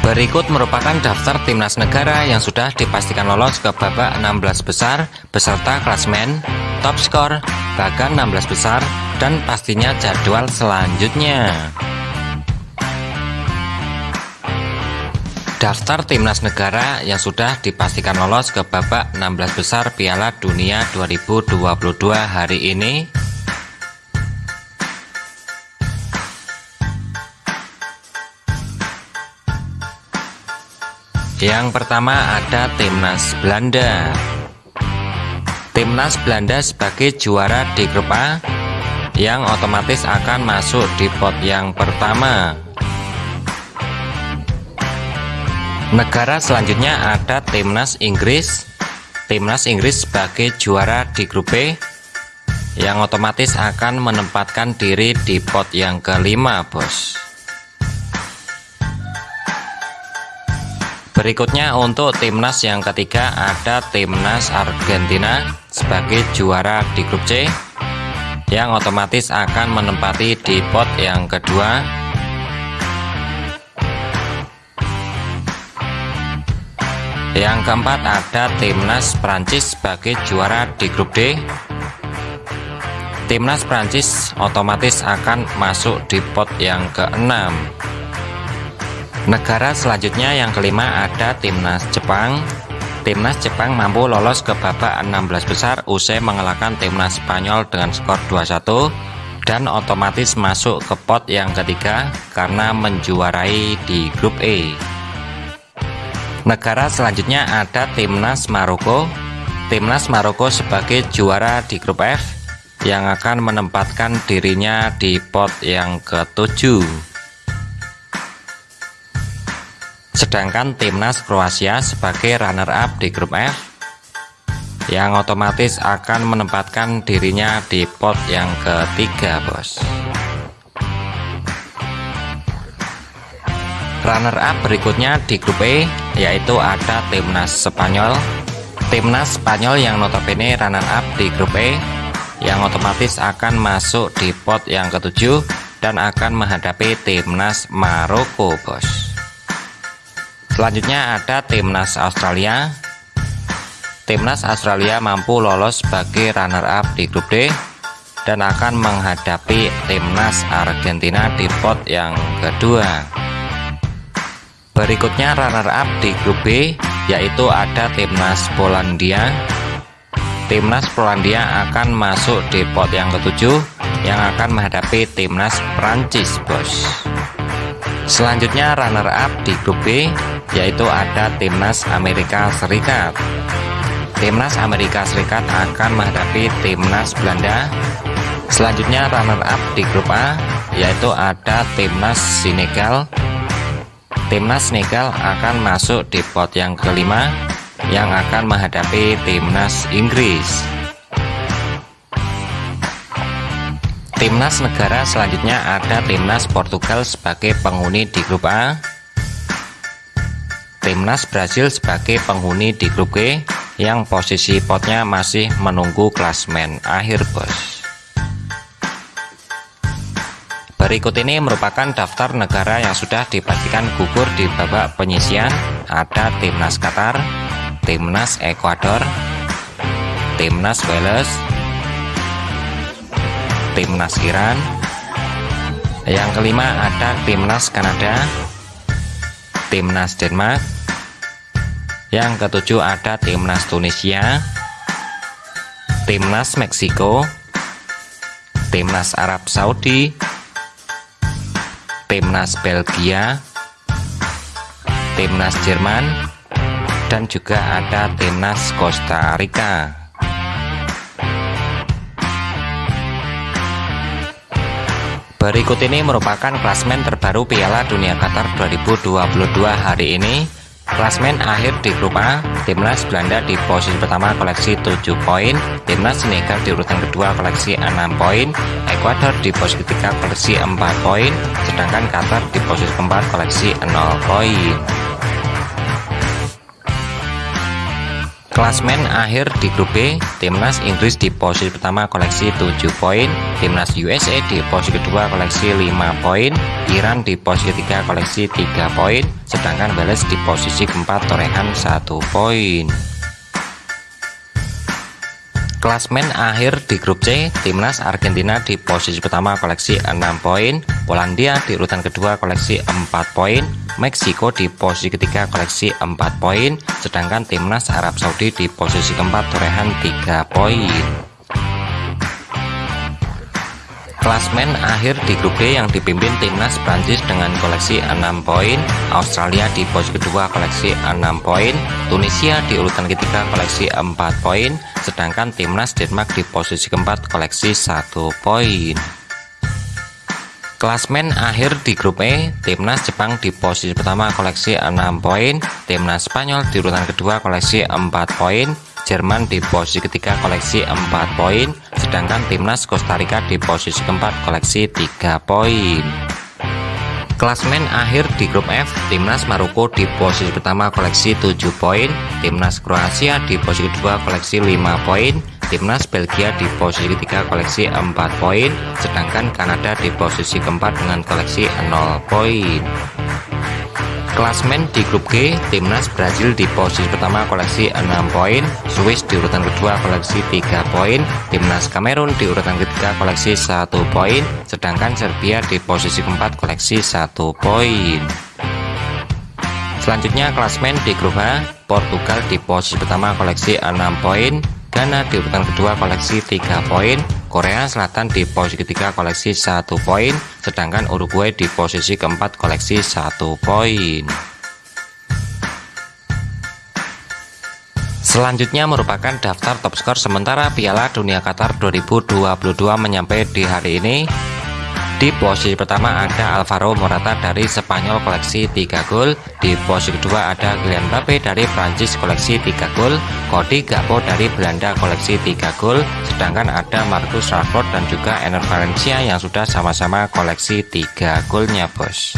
Berikut merupakan daftar timnas negara yang sudah dipastikan lolos ke babak 16 besar beserta klasmen, top skor, bahkan 16 besar, dan pastinya jadwal selanjutnya. Daftar timnas negara yang sudah dipastikan lolos ke babak 16 besar Piala Dunia 2022 hari ini Yang pertama ada Timnas Belanda. Timnas Belanda sebagai juara di grup A yang otomatis akan masuk di pot yang pertama. Negara selanjutnya ada Timnas Inggris. Timnas Inggris sebagai juara di grup B yang otomatis akan menempatkan diri di pot yang kelima, Bos. Berikutnya untuk timnas yang ketiga ada timnas Argentina sebagai juara di grup C yang otomatis akan menempati di pot yang kedua. Yang keempat ada timnas Prancis sebagai juara di grup D. Timnas Prancis otomatis akan masuk di pot yang keenam. Negara selanjutnya yang kelima ada Timnas Jepang. Timnas Jepang mampu lolos ke babak 16 besar usai mengalahkan Timnas Spanyol dengan skor 2-1 dan otomatis masuk ke pot yang ketiga karena menjuarai di grup E. Negara selanjutnya ada Timnas Maroko. Timnas Maroko sebagai juara di grup F yang akan menempatkan dirinya di pot yang ketujuh. Sedangkan timnas Kroasia sebagai runner-up di grup F yang otomatis akan menempatkan dirinya di pot yang ketiga bos. Runner-up berikutnya di grup E yaitu ada timnas Spanyol. Timnas Spanyol yang notabene runner-up di grup E yang otomatis akan masuk di pot yang ketujuh dan akan menghadapi timnas Maroko bos Selanjutnya ada timnas Australia. Timnas Australia mampu lolos sebagai runner-up di grup D dan akan menghadapi timnas Argentina di pot yang kedua. Berikutnya runner-up di grup B yaitu ada timnas Polandia. Timnas Polandia akan masuk di pot yang ketujuh yang akan menghadapi timnas Prancis, Bos. Selanjutnya runner-up di grup B yaitu ada timnas Amerika Serikat. Timnas Amerika Serikat akan menghadapi timnas Belanda. Selanjutnya runner-up di grup A yaitu ada timnas Senegal. Timnas Senegal akan masuk di pot yang kelima yang akan menghadapi timnas Inggris. Timnas negara selanjutnya ada timnas Portugal sebagai penghuni di grup A Timnas Brasil sebagai penghuni di grup G yang posisi potnya masih menunggu klasmen akhir bos. Berikut ini merupakan daftar negara yang sudah dipastikan gugur di babak penyisian. Ada Timnas Qatar, Timnas Ekuador, Timnas Wales, Timnas Iran, yang kelima ada Timnas Kanada, timnas Denmark yang ketujuh ada timnas Tunisia timnas Meksiko timnas Arab Saudi timnas Belgia timnas Jerman dan juga ada timnas Costa Rica Berikut ini merupakan klasmen terbaru Piala Dunia Qatar 2022 hari ini. Klasmen akhir di grup A, Timnas Belanda di posisi pertama koleksi 7 poin, Timnas Senegal di urutan kedua koleksi 6 poin, Ekuador di posisi ketiga koleksi 4 poin, sedangkan Qatar di posisi keempat koleksi 0 poin. Klasmen akhir di grup B, Timnas Inggris di posisi pertama koleksi 7 poin, Timnas USA di posisi kedua koleksi 5 poin, Iran di posisi ketiga koleksi 3 poin sedangkan Wales di posisi keempat torehan 1 poin Klasmen akhir di grup C, timnas Argentina di posisi pertama koleksi 6 poin, Polandia di urutan kedua koleksi 4 poin, Meksiko di posisi ketiga koleksi 4 poin, sedangkan timnas Arab Saudi di posisi keempat torehan 3 poin. Klasmen akhir di grup B yang dipimpin timnas Prancis dengan koleksi 6 poin, Australia di posisi kedua koleksi 6 poin, Tunisia di urutan ketiga koleksi 4 poin, sedangkan timnas Denmark di posisi keempat koleksi 1 poin. Klasmen akhir di grup E, timnas Jepang di posisi pertama koleksi 6 poin, timnas Spanyol di urutan kedua koleksi 4 poin, Jerman di posisi ketiga koleksi 4 poin, sedangkan timnas Costa Rica di posisi keempat koleksi 3 poin. Klasmen akhir di grup F, timnas Maroko di posisi pertama koleksi 7 poin, timnas Kroasia di posisi kedua koleksi 5 poin, timnas Belgia di posisi ketiga koleksi 4 poin, sedangkan Kanada di posisi keempat dengan koleksi 0 poin. Klasmen di grup G, timnas Brazil di posisi pertama koleksi 6 poin, Swiss di urutan kedua koleksi 3 poin, timnas Kamerun di urutan ketiga koleksi 1 poin, sedangkan Serbia di posisi keempat koleksi 1 poin. Selanjutnya klasmen di grup H, Portugal di posisi pertama koleksi 6 poin, Ghana di urutan kedua koleksi 3 poin, Korea Selatan di posisi ketiga koleksi satu poin, sedangkan Uruguay di posisi keempat koleksi satu poin. Selanjutnya merupakan daftar top skor sementara Piala Dunia Qatar 2022 menyampai di hari ini di posisi pertama ada Alvaro Morata dari Spanyol koleksi 3 gol. Di posisi kedua ada Kylian Mbappe dari Prancis koleksi 3 gol. Cody Gakpo dari Belanda koleksi 3 gol. Sedangkan ada Marcus Rashford dan juga Ener Valencia yang sudah sama-sama koleksi 3 golnya bos.